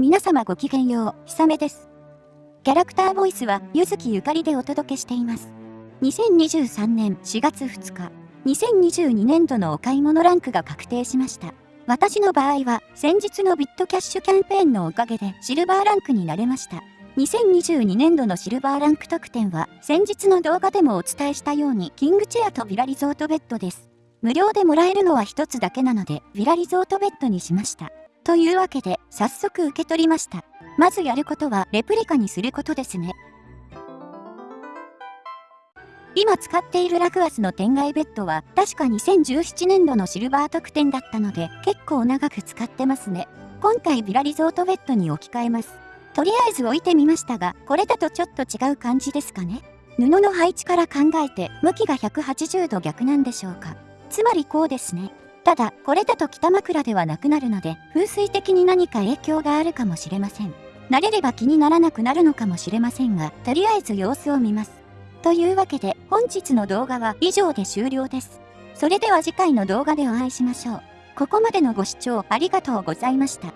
皆様ごきげんよう、ひさめです。キャラクターボイスは、ゆずきゆかりでお届けしています。2023年4月2日、2022年度のお買い物ランクが確定しました。私の場合は、先日のビットキャッシュキャンペーンのおかげでシルバーランクになれました。2022年度のシルバーランク特典は、先日の動画でもお伝えしたように、キングチェアとビラリゾートベッドです。無料でもらえるのは一つだけなので、ビラリゾートベッドにしました。というわけで、早速受け取りました。まずやることは、レプリカにすることですね。今使っているラグアスの天外ベッドは、確か2017年度のシルバー特典だったので、結構長く使ってますね。今回ビラリゾートベッドに置き換えます。とりあえず置いてみましたが、これだとちょっと違う感じですかね。布の配置から考えて、向きが180度逆なんでしょうか。つまりこうですね。ただ、これだと北枕ではなくなるので、風水的に何か影響があるかもしれません。慣れれば気にならなくなるのかもしれませんが、とりあえず様子を見ます。というわけで、本日の動画は以上で終了です。それでは次回の動画でお会いしましょう。ここまでのご視聴ありがとうございました。